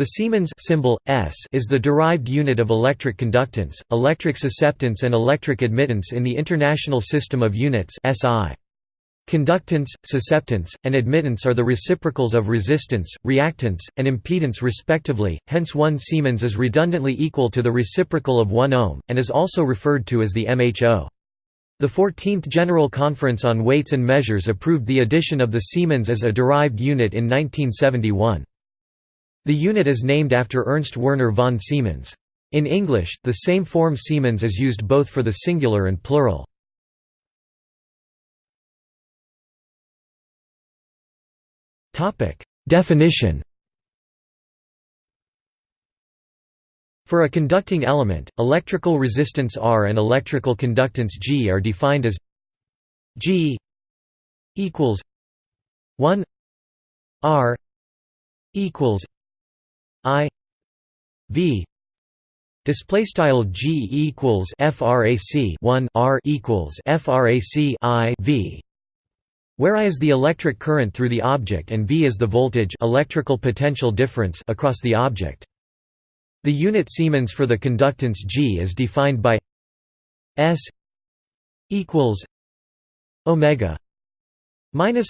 The Siemens symbol, S is the derived unit of electric conductance, electric susceptance and electric admittance in the International System of Units SI. Conductance, susceptance, and admittance are the reciprocals of resistance, reactance, and impedance respectively, hence 1 Siemens is redundantly equal to the reciprocal of 1 ohm, and is also referred to as the MHO. The 14th General Conference on Weights and Measures approved the addition of the Siemens as a derived unit in 1971. The unit is named after Ernst Werner von Siemens. In English, the same form Siemens is used both for the singular and plural. Definition For a conducting element, electrical resistance R and electrical conductance G are defined as G equals 1 R equals I V display style G equals frac 1 R equals frac I V where I is the electric current through the object and V is the voltage electrical potential difference across the object. The unit Siemens for the conductance G is defined by S equals omega minus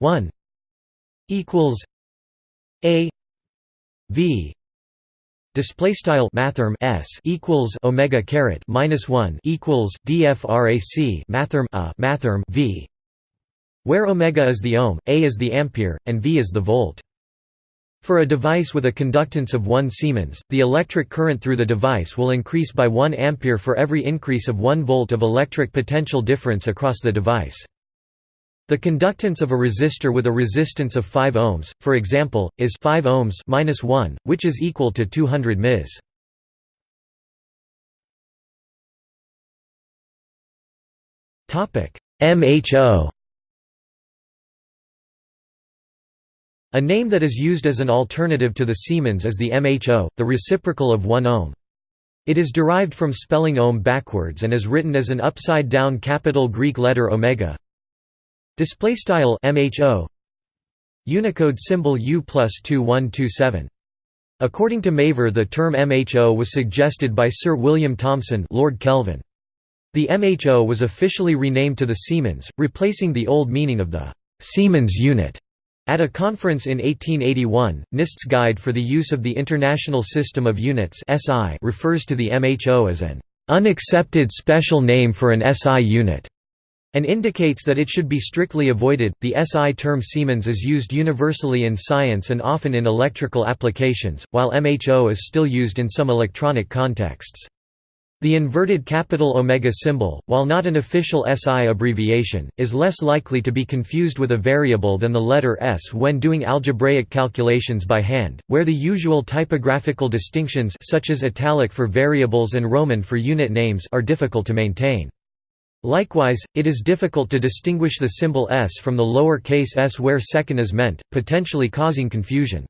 1 equals a V display style mathrm s equals omega caret minus 1 equals dfrac mathrm a mathrm v where omega is the ohm a is the ampere and v is the volt for a device with a conductance of 1 Siemens, the electric current through the device will increase by 1 ampere for every increase of 1 volt of electric potential difference across the device. The conductance of a resistor with a resistance of 5 ohms, for example, is 5 ohms minus 1, which is equal to 200 ms. Topic: MHO. A name that is used as an alternative to the Siemens is the MHO, the reciprocal of 1 ohm. It is derived from spelling ohm backwards and is written as an upside-down capital Greek letter omega, Display style MHO Unicode symbol U plus 2127. According to Maver the term MHO was suggested by Sir William Thomson Lord Kelvin. The MHO was officially renamed to the Siemens, replacing the old meaning of the Siemens unit. At a conference in 1881, NIST's Guide for the Use of the International System of Units refers to the MHO as an unaccepted special name for an SI unit and indicates that it should be strictly avoided. The SI term Siemens is used universally in science and often in electrical applications, while MHO is still used in some electronic contexts. The inverted capital omega symbol, while not an official SI abbreviation, is less likely to be confused with a variable than the letter S when doing algebraic calculations by hand, where the usual typographical distinctions such as italic for variables and Roman for unit names are difficult to maintain. Likewise, it is difficult to distinguish the symbol s from the lower case s where second is meant, potentially causing confusion.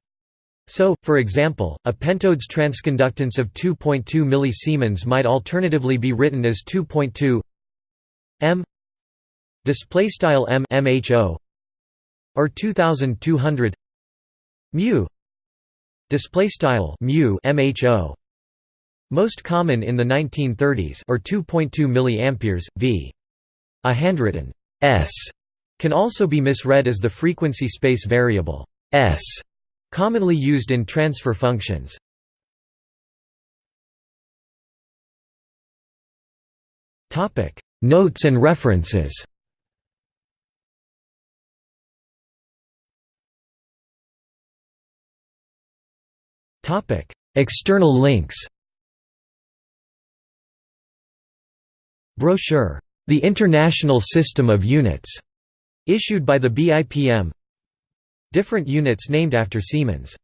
So, for example, a pentode's transconductance of 2.2 mS might alternatively be written as 2.2 m display style m mho or 2200 mu display style mu mho most common in the 1930s or 2.2 mA v. A handwritten s can also be misread as the frequency space variable s, commonly used in transfer functions. Topic: Notes and references. Topic: External links. Brochure, The International System of Units, issued by the BIPM. Different units named after Siemens